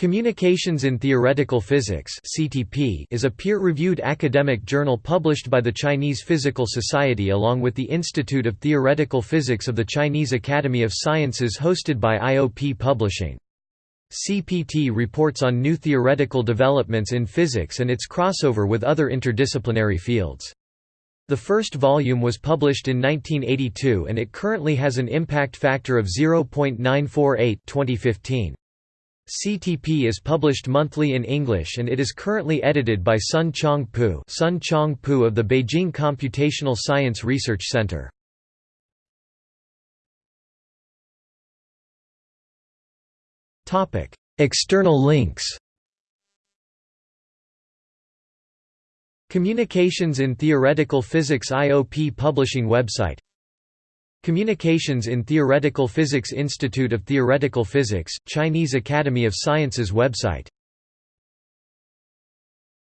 Communications in Theoretical Physics is a peer-reviewed academic journal published by the Chinese Physical Society along with the Institute of Theoretical Physics of the Chinese Academy of Sciences hosted by IOP Publishing. CTP reports on new theoretical developments in physics and its crossover with other interdisciplinary fields. The first volume was published in 1982 and it currently has an impact factor of 0.948 2015. CTP is published monthly in English and it is currently edited by Sun Chong Pu, Sun Chong Pu of the Beijing Computational Science Research Center. Topic: External links. Communications in Theoretical Physics IOP Publishing website Communications in Theoretical Physics Institute of Theoretical Physics, Chinese Academy of Sciences website